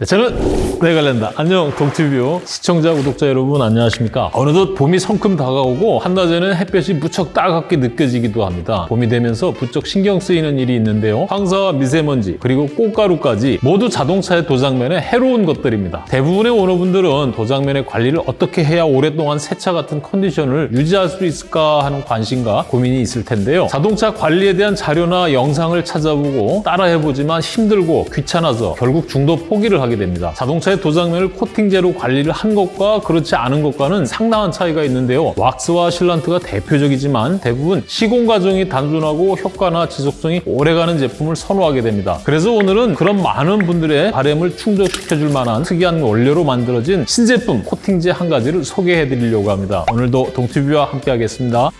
네, 저는 내갈랜다. 안녕 동티뷰 시청자 구독자 여러분 안녕하십니까? 어느덧 봄이 성큼 다가오고 한낮에는 햇볕이 무척 따갑게 느껴지기도 합니다. 봄이 되면서 부쩍 신경 쓰이는 일이 있는데요. 황사와 미세먼지 그리고 꽃가루까지 모두 자동차의 도장면에 해로운 것들입니다. 대부분의 오너분들은 도장면의 관리를 어떻게 해야 오랫동안 새 차 같은 컨디션을 유지할 수 있을까 하는 관심과 고민이 있을 텐데요. 자동차 관리에 대한 자료나 영상을 찾아보고 따라해보지만 힘들고 귀찮아서 결국 중도 포기를 하게 됩니다. 자동차의 도장면을 코팅제로 관리를 한 것과 그렇지 않은 것과는 상당한 차이가 있는데요. 왁스와 실란트가 대표적이지만 대부분 시공 과정이 단순하고 효과나 지속성이 오래가는 제품을 선호하게 됩니다. 그래서 오늘은 그런 많은 분들의 바램을 충족시켜줄 만한 특이한 원료로 만들어진 신제품 코팅제 한 가지를 소개해 드리려고 합니다. 오늘도 동티뷰와 함께 하겠습니다.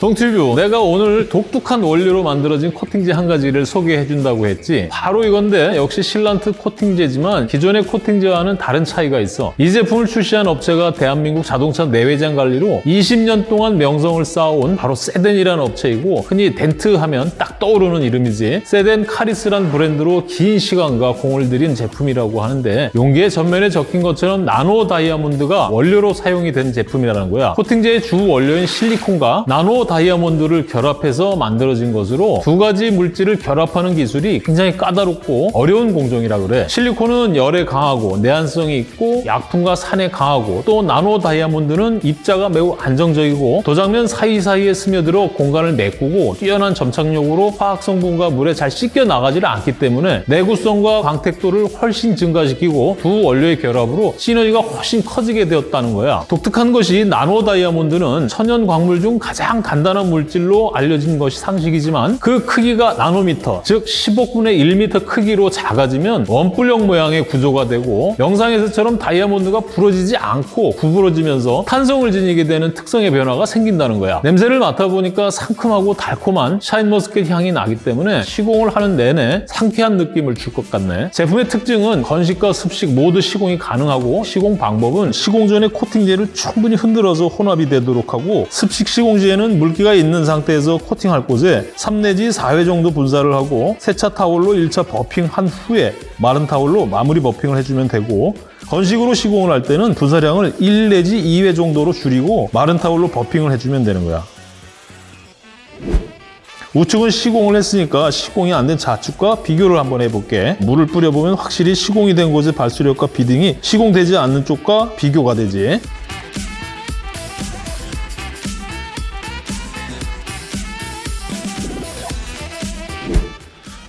동티뷰, 내가 오늘 독특한 원료로 만들어진 코팅제 한 가지를 소개해 준다고 했지. 바로 이건데 역시 실란트 코팅제지만 기존의 코팅제와는 다른 차이가 있어. 이 제품을 출시한 업체가 대한민국 자동차 내외장 관리로 20년 동안 명성을 쌓아온 바로 세덴이라는 업체이고 흔히 덴트 하면 딱 떠오르는 이름이지. 세덴 카리스란 브랜드로 긴 시간과 공을 들인 제품이라고 하는데 용기의 전면에 적힌 것처럼 나노 다이아몬드가 원료로 사용이 된 제품이라는 거야. 코팅제의 주 원료인 실리콘과 나노 다이아몬드를 결합해서 만들어진 것으로 두 가지 물질을 결합하는 기술이 굉장히 까다롭고 어려운 공정이라 그래. 실리콘은 열에 강하고 내한성이 있고 약 품과 산에 강하고 또 나노 다이아몬드는 입자가 매우 안정적이고 도장면 사이사이에 스며들어 공간을 메꾸고 뛰어난 점착력으로 화학 성분과 물에 잘 씻겨 나가지를 않기 때문에 내구성과 광택도를 훨씬 증가시키고 두 원료의 결합으로 시너지가 훨씬 커지게 되었다는 거야. 독특한 것이 나노 다이아몬드는 천연 광물 중 가장 간단한 물질로 알려진 것이 상식이지만 그 크기가 나노미터, 즉 15분의 1m 크기로 작아지면 원뿔형 모양의 구조가 되고 영상에서처럼 다이아몬드 가 부러지지 않고 구부러지면서 탄성을 지니게 되는 특성의 변화가 생긴다는 거야. 냄새를 맡아보니까 상큼하고 달콤한 샤인머스켓 향이 나기 때문에 시공을 하는 내내 상쾌한 느낌을 줄 것 같네. 제품의 특징은 건식과 습식 모두 시공이 가능하고 시공 방법은 시공 전에 코팅제를 충분히 흔들어서 혼합이 되도록 하고 습식 시공 시에는 물기가 있는 상태에서 코팅할 곳에 3 내지 4회 정도 분사를 하고 세차 타올로 1차 buffing한 후에 마른 타올로 마무리 buffing을 해주면 되고 건식으로 시공을 할 때는 분사량을 1 내지 2회 정도로 줄이고 마른 타올로 버핑을 해주면 되는 거야. 우측은 시공을 했으니까 시공이 안 된 좌측과 비교를 한번 해볼게. 물을 뿌려보면 확실히 시공이 된 곳의 발수력과 비딩이 시공되지 않는 쪽과 비교가 되지.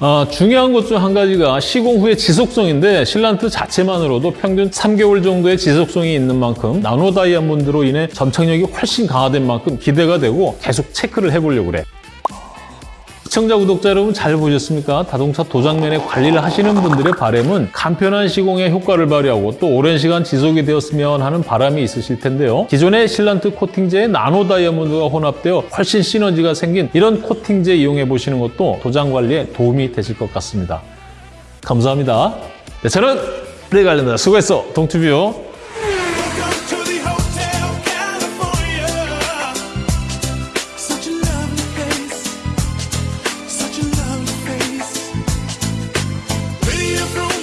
아, 중요한 것 중 한 가지가 시공 후의 지속성인데 실란트 자체만으로도 평균 3개월 정도의 지속성이 있는 만큼 나노 다이아몬드로 인해 점착력이 훨씬 강화된 만큼 기대가 되고 계속 체크를 해보려고 그래. 시청자, 구독자 여러분 잘 보셨습니까? 자동차 도장면의 관리를 하시는 분들의 바람은 간편한 시공에 효과를 발휘하고 또 오랜 시간 지속이 되었으면 하는 바람이 있으실 텐데요. 기존의 실란트 코팅제에 나노 다이아몬드가 혼합되어 훨씬 시너지가 생긴 이런 코팅제 이용해 보시는 것도 도장 관리에 도움이 되실 것 같습니다. 감사합니다. 네, 저는 레갈랜다 수고했어, 동투뷰. through